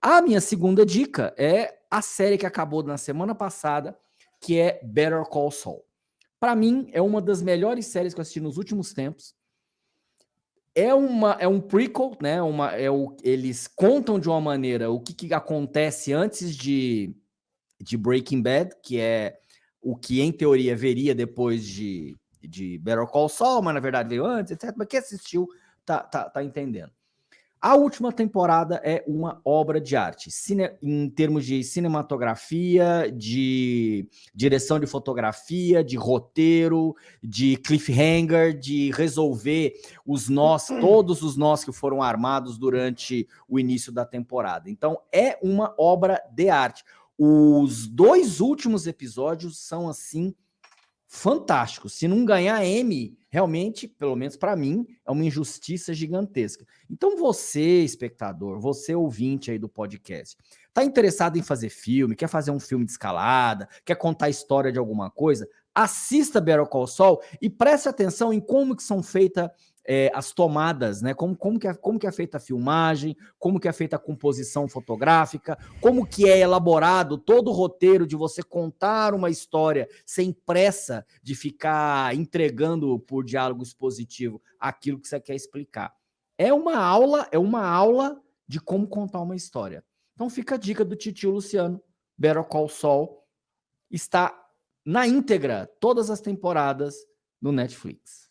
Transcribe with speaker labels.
Speaker 1: A minha segunda dica é a série que acabou na semana passada, que é Better Call Saul. Para mim, é uma das melhores séries que eu assisti nos últimos tempos. É, uma, é um prequel, né? Uma, é o, eles contam de uma maneira o que, que acontece antes de, de Breaking Bad, que é o que em teoria veria depois de, de Better Call Saul, mas na verdade veio antes, etc. Mas quem assistiu tá, tá, tá entendendo. A última temporada é uma obra de arte, Cine, em termos de cinematografia, de direção de fotografia, de roteiro, de cliffhanger, de resolver os nós, todos os nós que foram armados durante o início da temporada. Então, é uma obra de arte. Os dois últimos episódios são, assim, fantásticos. Se não ganhar M, realmente, pelo menos para mim, é uma injustiça gigantesca. Então você, espectador, você ouvinte aí do podcast, tá interessado em fazer filme, quer fazer um filme de escalada, quer contar a história de alguma coisa, assista Better Call Saul e preste atenção em como que são feitas é, as tomadas, né? Como, como, que é, como que é feita a filmagem, como que é feita a composição fotográfica, como que é elaborado todo o roteiro de você contar uma história sem pressa de ficar entregando por diálogo expositivo aquilo que você quer explicar. É uma aula, é uma aula de como contar uma história. Então fica a dica do titio Luciano, Better Call Saul, está na íntegra todas as temporadas no Netflix.